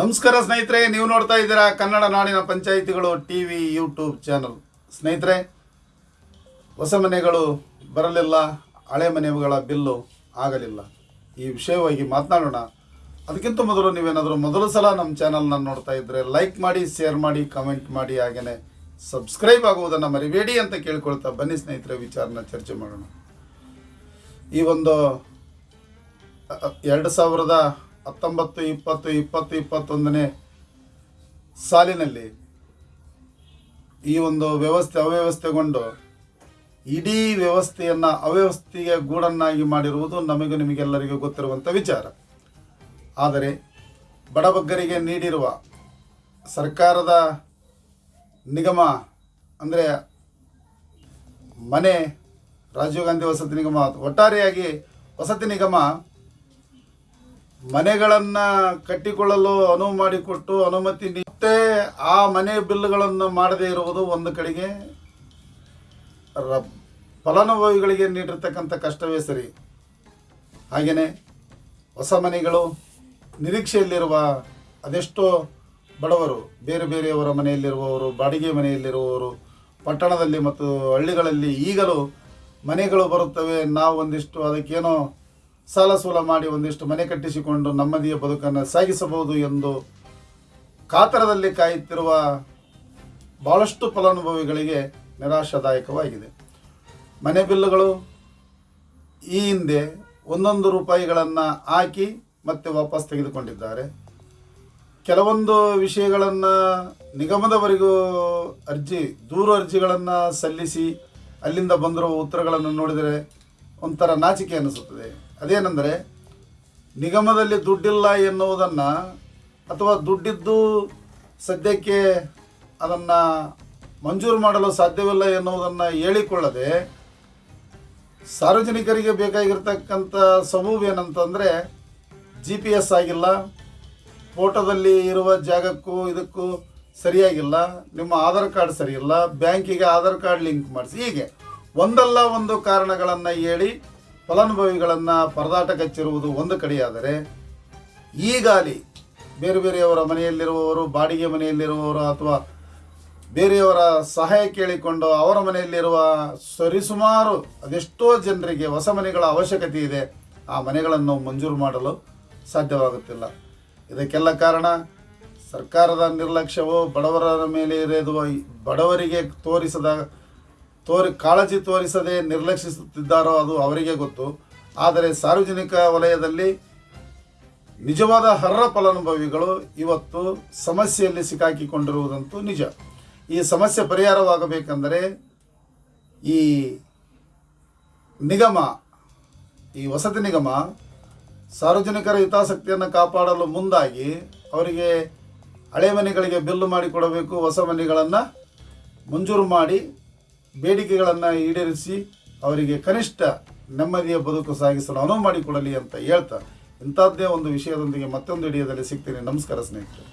ನಮಸ್ಕಾರ ಸ್ನೇಹಿತರೆ, ನೀವು ನೋಡ್ತಾ ಇದ್ದೀರಾ ಕನ್ನಡ ನಾಡಿನ ಪಂಚಾಯಿತಿಗಳು ಟಿ ವಿ ಯೂಟ್ಯೂಬ್ ಚಾನಲ್. ಸ್ನೇಹಿತರೆ, ಹೊಸ ಮನೆಗಳು ಬರಲಿಲ್ಲ, ಹಳೆ ಮನೆಗಳ ಬಿಲ್ಲು ಆಗಲಿಲ್ಲ. ಈ ವಿಷಯವಾಗಿ ಮಾತನಾಡೋಣ. ಅದಕ್ಕಿಂತ ಮೊದಲು ನೀವೇನಾದರೂ ಮೊದಲು ಸಲ ನಮ್ಮ ಚಾನಲ್ನ ನೋಡ್ತಾ ಇದ್ದರೆ ಲೈಕ್ ಮಾಡಿ, ಶೇರ್ ಮಾಡಿ, ಕಮೆಂಟ್ ಮಾಡಿ ಹಾಗೆಯೇ ಸಬ್ಸ್ಕ್ರೈಬ್ ಆಗುವುದನ್ನು ಮರಿಬೇಡಿ ಅಂತ ಕೇಳ್ಕೊಳ್ತಾ ಬನ್ನಿ ಸ್ನೇಹಿತರೆ, ವಿಚಾರನ ಚರ್ಚೆ ಮಾಡೋಣ. ಈ ಒಂದು ಎರಡು ಸಾವಿರದ ಹತ್ತೊಂಬತ್ತು, ಇಪ್ಪತ್ತು ಇಪ್ಪತ್ತು, ಇಪ್ಪತ್ತೊಂದನೇ ಸಾಲಿನಲ್ಲಿ ಈ ಒಂದು ವ್ಯವಸ್ಥೆ ಅವ್ಯವಸ್ಥೆಗೊಂಡು ಇಡೀ ವ್ಯವಸ್ಥೆಯನ್ನು ಅವ್ಯವಸ್ಥೆಯ ಗೂಡನ್ನಾಗಿ ಮಾಡಿರುವುದು ನಮಗೂ ನಿಮಗೆಲ್ಲರಿಗೂ ಗೊತ್ತಿರುವಂಥ ವಿಚಾರ. ಆದರೆ ಬಡಬಗ್ಗರಿಗೆ ನೀಡಿರುವ ಸರ್ಕಾರದ ನಿಗಮ ಅಂದರೆ ಮನೆ ರಾಜೀವ್ ಗಾಂಧಿ ವಸತಿ ನಿಗಮ, ಒಟ್ಟಾರೆಯಾಗಿ ವಸತಿ ನಿಗಮ ಮನೆಗಳನ್ನು ಕಟ್ಟಿಕೊಳ್ಳಲು ಅನುವು ಮಾಡಿಕೊಟ್ಟು ಅನುಮತಿ ಮತ್ತೆ ಆ ಮನೆ ಬಿಲ್ಗಳನ್ನು ಮಾಡದೇ ಇರುವುದು ಒಂದು ಕಡೆಗೆ ಫಲಾನುಭವಿಗಳಿಗೆ ನೀಡಿರ್ತಕ್ಕಂಥ ಕಷ್ಟವೇ ಸರಿ. ಹಾಗೆಯೇ ಹೊಸ ಮನೆಗಳು ನಿರೀಕ್ಷೆಯಲ್ಲಿರುವ ಅದೆಷ್ಟೋ ಬಡವರು, ಬೇರೆ ಬೇರೆಯವರ ಮನೆಯಲ್ಲಿರುವವರು, ಬಾಡಿಗೆ ಮನೆಯಲ್ಲಿರುವವರು, ಪಟ್ಟಣದಲ್ಲಿ ಮತ್ತು ಹಳ್ಳಿಗಳಲ್ಲಿ ಈಗಲೂ ಮನೆಗಳು ಬರುತ್ತವೆ, ನಾವು ಒಂದಿಷ್ಟು ಅದಕ್ಕೇನೋ ಸಾಲ ಸೂಲ ಮಾಡಿ ಒಂದಿಷ್ಟು ಮನೆ ಕಟ್ಟಿಸಿಕೊಂಡು ನಮ್ಮದಿಯ ಬದುಕನ್ನು ಸಾಗಿಸಬಹುದು ಎಂದು ಕಾತರದಲ್ಲಿ ಕಾಯುತ್ತಿರುವ ಭಾಳಷ್ಟು ಫಲಾನುಭವಿಗಳಿಗೆ ನಿರಾಶಾದಾಯಕವಾಗಿದೆ. ಮನೆ ಬಿಲ್ಲುಗಳು ಈ ಹಿಂದೆ ಒಂದೊಂದು ರೂಪಾಯಿಗಳನ್ನು ಹಾಕಿ ಮತ್ತೆ ವಾಪಸ್ ತೆಗೆದುಕೊಂಡಿದ್ದಾರೆ. ಕೆಲವೊಂದು ವಿಷಯಗಳನ್ನು ನಿಗಮದವರೆಗೂ ಅರ್ಜಿ, ದೂರು ಅರ್ಜಿಗಳನ್ನು ಸಲ್ಲಿಸಿ ಅಲ್ಲಿಂದ ಬಂದಿರುವ ಉತ್ತರಗಳನ್ನು ನೋಡಿದರೆ ಒಂಥರ ನಾಚಿಕೆ ಅನಿಸುತ್ತದೆ. ಅದೇನೆಂದರೆ, ನಿಗಮದಲ್ಲಿ ದುಡ್ಡಿಲ್ಲ ಎನ್ನುವುದನ್ನು ಅಥವಾ ದುಡ್ಡಿದ್ದು ಸದ್ಯಕ್ಕೆ ಅದನ್ನು ಮಂಜೂರು ಮಾಡಲು ಸಾಧ್ಯವಿಲ್ಲ ಎನ್ನುವುದನ್ನು ಹೇಳಿಕೊಳ್ಳದೆ ಸಾರ್ವಜನಿಕರಿಗೆ ಬೇಕಾಗಿರ್ತಕ್ಕಂಥ ಸಬೂಬ್ ಏನಂತಂದರೆ ಜಿ ಪಿ ಎಸ್ ಆಗಿಲ್ಲ, ಫೋಟೋದಲ್ಲಿ ಇರುವ ಜಾಗಕ್ಕೂ ಇದಕ್ಕೂ ಸರಿಯಾಗಿಲ್ಲ, ನಿಮ್ಮ ಆಧಾರ್ ಕಾರ್ಡ್ ಸರಿಯಿಲ್ಲ, ಬ್ಯಾಂಕಿಗೆ ಆಧಾರ್ ಕಾರ್ಡ್ ಲಿಂಕ್ ಮಾಡಿಸಿ, ಹೀಗೆ ಒಂದಲ್ಲ ಒಂದು ಕಾರಣಗಳನ್ನು ಹೇಳಿ ಫಲಾನುಭವಿಗಳನ್ನು ಪರದಾಟ ಕಚ್ಚಿರುವುದು ಒಂದು ಕಡೆಯಾದರೆ ಈಗಾಲಿ ಬೇರೆ ಬೇರೆಯವರ ಮನೆಯಲ್ಲಿರುವವರು, ಬಾಡಿಗೆ ಮನೆಯಲ್ಲಿರುವವರು ಅಥವಾ ಬೇರೆಯವರ ಸಹಾಯ ಕೇಳಿಕೊಂಡು ಅವರ ಮನೆಯಲ್ಲಿರುವ ಸರಿಸುಮಾರು ಅದೆಷ್ಟೋ ಜನರಿಗೆ ಹೊಸ ಮನೆಗಳ ಅವಶ್ಯಕತೆ ಇದೆ, ಆ ಮನೆಗಳನ್ನು ಮಂಜೂರು ಮಾಡಲು ಸಾಧ್ಯವಾಗುತ್ತಿಲ್ಲ. ಇದಕ್ಕೆಲ್ಲ ಕಾರಣ ಸರ್ಕಾರದ ನಿರ್ಲಕ್ಷ್ಯವು ಬಡವರ ಮೇಲೆ ಇರುವ ಬಡವರಿಗೆ ತೋರಿಸದ ತೋರಿ, ಕಾಳಜಿ ತೋರಿಸದೆ ನಿರ್ಲಕ್ಷಿಸುತ್ತಿದ್ದಾರೋ ಅದು ಅವರಿಗೆ ಗೊತ್ತು. ಆದರೆ ಸಾರ್ವಜನಿಕ ವಲಯದಲ್ಲಿ ನಿಜವಾದ ಹರ್ರ ಫಲಾನುಭವಿಗಳು ಇವತ್ತು ಸಮಸ್ಯೆಯಲ್ಲಿ ಸಿಕ್ಕಾಕಿಕೊಂಡಿರುವುದಂತೂ ನಿಜ. ಈ ಸಮಸ್ಯೆ ಪರಿಹಾರವಾಗಬೇಕೆಂದರೆ ಈ ನಿಗಮ, ಈ ವಸತಿ ನಿಗಮ ಸಾರ್ವಜನಿಕರ ಹಿತಾಸಕ್ತಿಯನ್ನು ಕಾಪಾಡಲು ಮುಂದಾಗಿ ಅವರಿಗೆ ಹಳೆ ಮನೆಗಳಿಗೆ ಬಿಲ್ಲು ಮಾಡಿಕೊಡಬೇಕು, ಹೊಸ ಮನೆಗಳನ್ನು ಮಂಜೂರು ಮಾಡಿ ಬೇಡಿಕೆಗಳನ್ನು ಈಡೇರಿಸಿ ಅವರಿಗೆ ಕನಿಷ್ಠ ನೆಮ್ಮದಿಯ ಬದುಕು ಸಾಗಿಸಲು ಅನುವು ಮಾಡಿಕೊಡಲಿ ಅಂತ ಹೇಳ್ತಾ ಇಂಥದ್ದೇ ಒಂದು ವಿಷಯದೊಂದಿಗೆ ಮತ್ತೊಂದು ವಿಡಿಯೋದಲ್ಲಿ ಸಿಗ್ತೀನಿ. ನಮಸ್ಕಾರ ಸ್ನೇಹಿತರೆ.